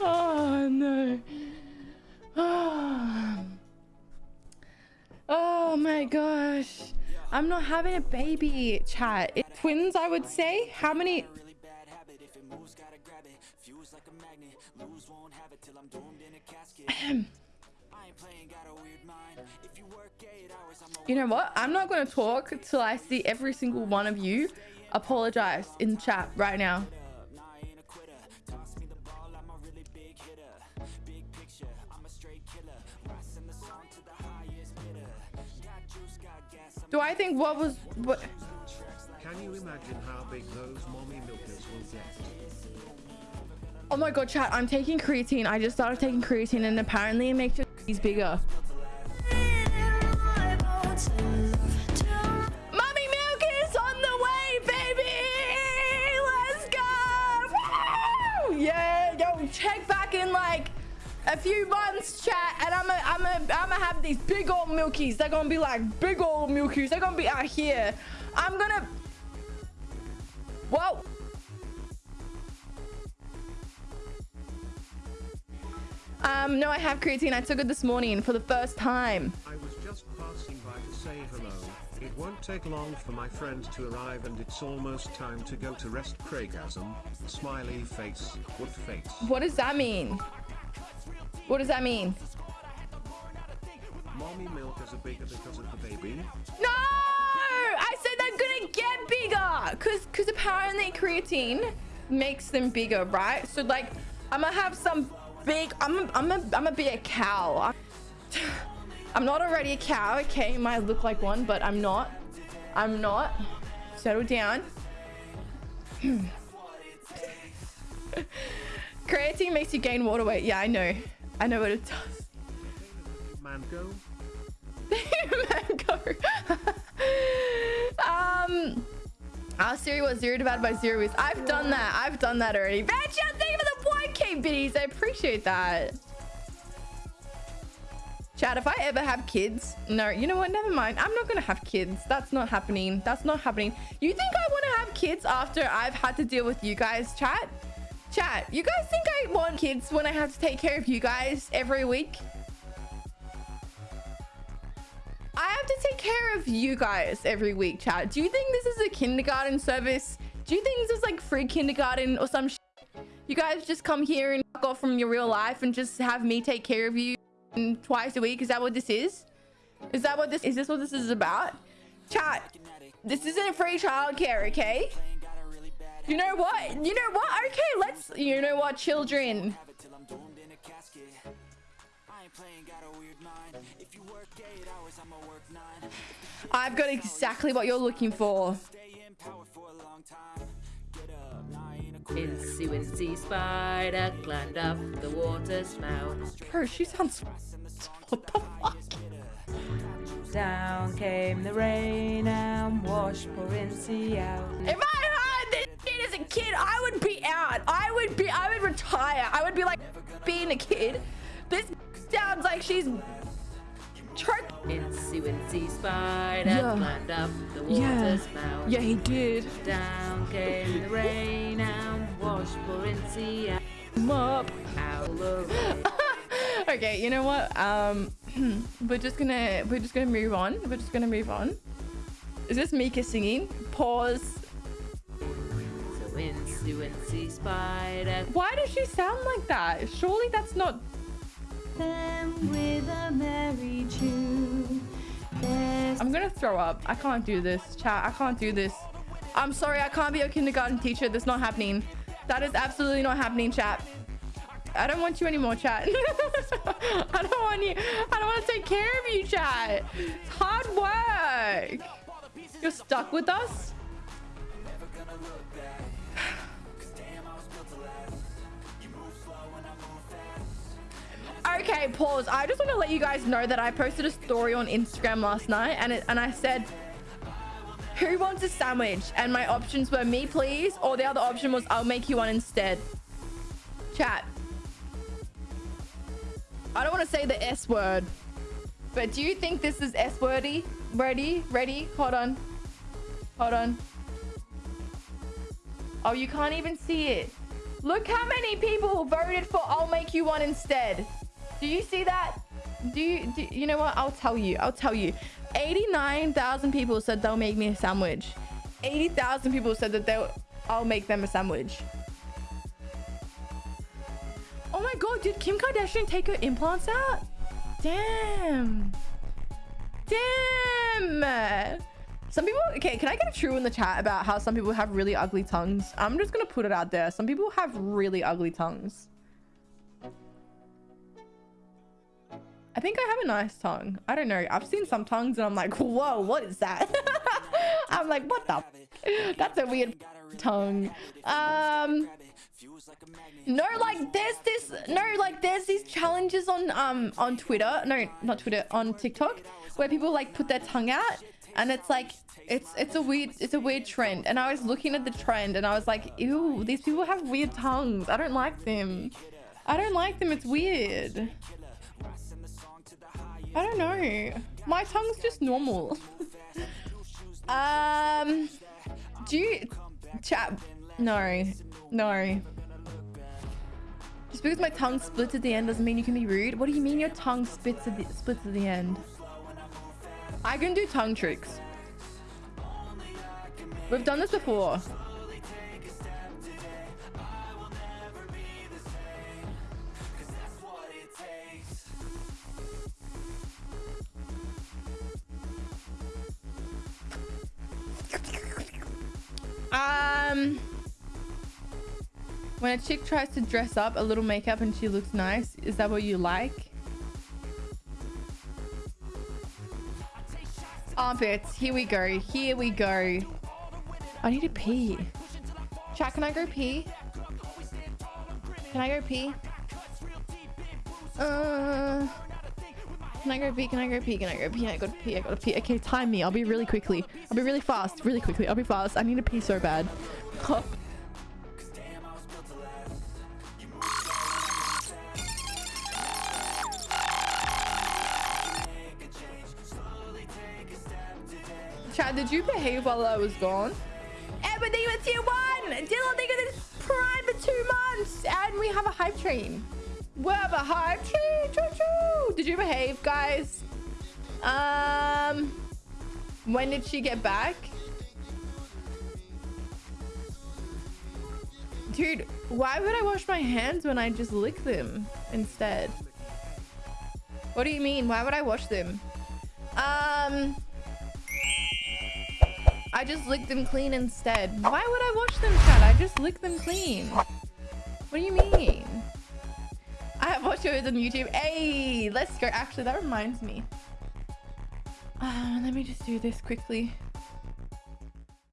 Oh no. Oh. oh my gosh. I'm not having a baby, chat. It, twins, I would say. How many? you know what? I'm not going to talk till I see every single one of you apologize in chat right now. Do I think what was what? Can you imagine how big those mommy milkers will get? Oh my god, chat! I'm taking creatine. I just started taking creatine, and apparently it makes your he's bigger. A few months, chat, and I'm a, I'm a, I'm gonna have these big old milkies. They're gonna be like big old milkies. They're gonna be out here. I'm gonna. Whoa. Um, no, I have creatine. I took it this morning for the first time. I was just passing by to say hello. It won't take long for my friend to arrive and it's almost time to go to rest Craigasm. Smiley face, what face? What does that mean? What does that mean? Mommy milkers are bigger because of the baby? No! I said they're gonna get bigger! Cause cause apparently creatine makes them bigger, right? So like I'm gonna have some big I'm a, I'm a, I'm gonna be a cow. I'm, not already a cow, okay? Might look like one, but I'm not. I'm not. Settle down. Creatine makes you gain water weight. Yeah, I know. I know what it does. Mango? Mango. um, our Siri was zero divided by zero is. I've done that. I've done that already. Thank you for the 1K biddies. I appreciate that. Chad, if I ever have kids, no, you know what? Never mind. I'm not going to have kids. That's not happening. That's not happening. You think I want to have kids after I've had to deal with you guys, chat? Chat, you guys think I want kids when I have to take care of you guys every week? I have to take care of you guys every week, chat. Do you think this is a kindergarten service? Do you think this is like free kindergarten or some You guys just come here and fuck off from your real life and just have me take care of you twice a week? Is that what this is? Is that what this is? This what this is about? Chat, this isn't free childcare, okay? You know what? You know what? Okay, let's... You know what, children? I've got exactly what you're looking for. Incy Wincy Spider climbed up the water spout. Bro, she sounds... What the fuck? Down came the rain and washed poor Incy out. If I heard this shit as a kid, I would be out. I would be... I would retire. I would be like being a kid. This sounds like she's Wincy Spider yeah. climbed up the water yeah. spout. Yeah, he did. Down came the rain and washed poor Incy. Out okay, you know what? Um, we're just gonna we're just gonna move on. We're just gonna move on. Is this Mika singing? Pause. So Incy Wincy Spider. Why does she sound like that? Surely that's not them with a merry tune. There's I'm gonna throw up. I can't do this, chat. I can't do this. I'm sorry, I can't be a kindergarten teacher. That's not happening. That is absolutely not happening, chat. I don't want you anymore, chat. I don't want you. I don't want to take care of you, chat. It's hard work. You're stuck with us? Okay, pause. I just want to let you guys know that I posted a story on Instagram last night and it, and I said, who wants a sandwich? And my options were me, please, or the other option was I'll make you one instead. Chat. I don't want to say the S word, but do you think this is S wordy? Ready? Ready? Hold on. Hold on. Oh, you can't even see it. Look how many people voted for I'll make you one instead. Do you see that? Do you, do, you know what? I'll tell you. I'll tell you. 89,000 people said they'll make me a sandwich. 80,000 people said that they'll, I'll make them a sandwich. Oh my god, did Kim Kardashian take her implants out? Damn. Damn. Some people, okay, can I get a true in the chat about how some people have really ugly tongues? I'm just gonna put it out there. Some people have really ugly tongues. Think I have a nice tongue. I don't know. I've seen some tongues and I'm like, whoa, what is that? I'm like, what the? That's a weird tongue. Um, no, like there's this, no, like there's these challenges on um on Twitter. No, not Twitter, on TikTok, where people like put their tongue out, and it's like it's it's a weird it's a weird trend. And I was looking at the trend and I was like, ew, these people have weird tongues. I don't like them. I don't like them. It's weird. I don't know. My tongue's just normal. um, do you chat? No, no. Just because my tongue splits at the end doesn't mean you can be rude. What do you mean your tongue splits at the, splits at the end? I can do tongue tricks. We've done this before. Um, when a chick tries to dress up a little makeup and she looks nice, is that what you like? Armpits. Here we go. Here we go. I need to pee. Chat, can I go pee? Can I go pee? Uh, can I go pee? Can I go pee? Can I go pee? I gotta pee. I gotta pee. Okay, time me. I'll be really quickly. I'll be really fast. Really quickly. I'll be fast. I need to pee so bad. Chad, did you behave while I was gone? Everything was tier one! Dylan, they got this prime for two months! And we have a hype train. We have a hype train! Choo choo! Did you behave, guys? Um... When did she get back? Dude, why would I wash my hands when I just lick them instead? What do you mean? Why would I wash them? Um... I just licked them clean instead. Why would I wash them, Chad? I just licked them clean. What do you mean? I have watched videos on YouTube. Hey, let's go. Actually, that reminds me. Uh, let me just do this quickly.